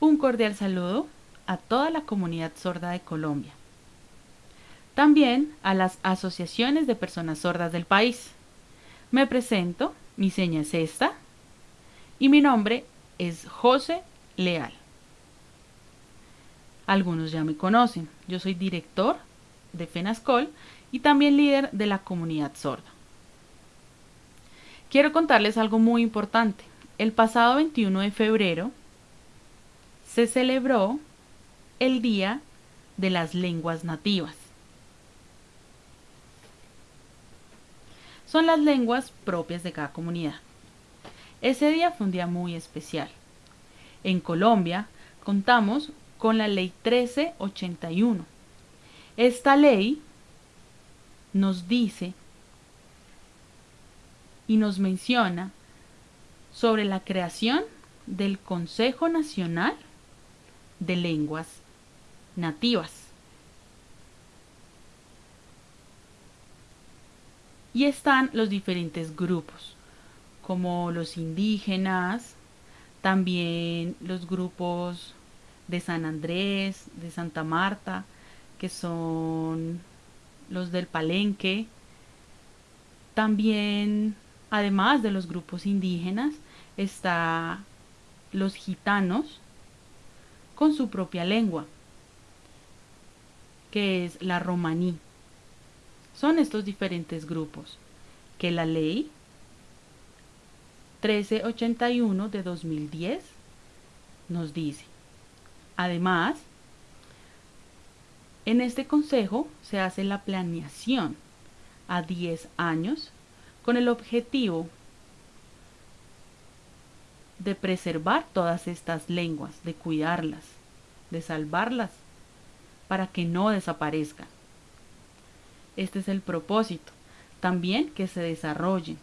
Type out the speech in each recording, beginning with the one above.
Un cordial saludo a toda la comunidad sorda de Colombia. También a las asociaciones de personas sordas del país. Me presento, mi seña es esta y mi nombre es José Leal. Algunos ya me conocen, yo soy director de FENASCOL y también líder de la comunidad sorda. Quiero contarles algo muy importante. El pasado 21 de febrero se celebró el Día de las Lenguas Nativas. Son las lenguas propias de cada comunidad. Ese día fue un día muy especial. En Colombia contamos con la Ley 1381. Esta ley nos dice y nos menciona sobre la creación del Consejo Nacional de Lenguas Nativas. Y están los diferentes grupos, como los indígenas, también los grupos de San Andrés, de Santa Marta, que son los del Palenque, también Además de los grupos indígenas, está los gitanos con su propia lengua, que es la romaní. Son estos diferentes grupos que la ley 1381 de 2010 nos dice. Además, en este consejo se hace la planeación a 10 años con el objetivo de preservar todas estas lenguas, de cuidarlas, de salvarlas, para que no desaparezcan. Este es el propósito. También que se desarrollen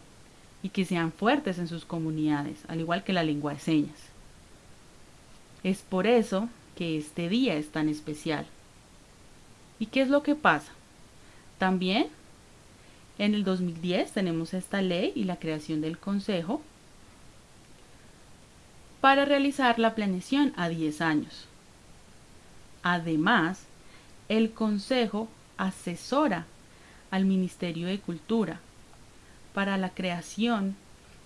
y que sean fuertes en sus comunidades, al igual que la lengua de señas. Es por eso que este día es tan especial. ¿Y qué es lo que pasa? También en el 2010 tenemos esta ley y la creación del Consejo para realizar la planeación a 10 años. Además, el Consejo asesora al Ministerio de Cultura para la creación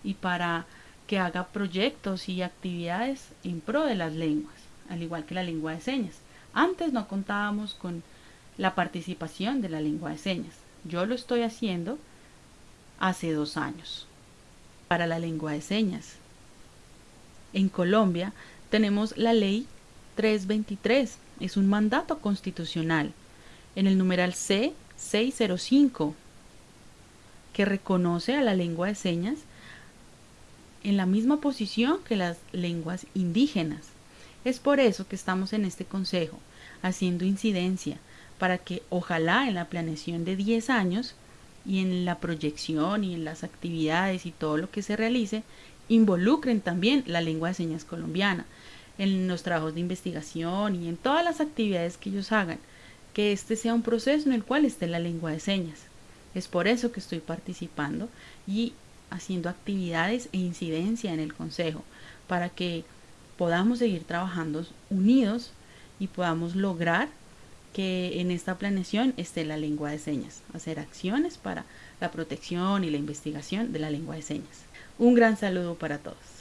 y para que haga proyectos y actividades en pro de las lenguas, al igual que la lengua de señas. Antes no contábamos con la participación de la lengua de señas. Yo lo estoy haciendo hace dos años para la lengua de señas. En Colombia tenemos la ley 323, es un mandato constitucional, en el numeral C605, que reconoce a la lengua de señas en la misma posición que las lenguas indígenas. Es por eso que estamos en este consejo, haciendo incidencia para que ojalá en la planeación de 10 años y en la proyección y en las actividades y todo lo que se realice, involucren también la lengua de señas colombiana en los trabajos de investigación y en todas las actividades que ellos hagan, que este sea un proceso en el cual esté la lengua de señas. Es por eso que estoy participando y haciendo actividades e incidencia en el Consejo, para que podamos seguir trabajando unidos y podamos lograr que en esta planeación esté la lengua de señas, hacer acciones para la protección y la investigación de la lengua de señas. Un gran saludo para todos.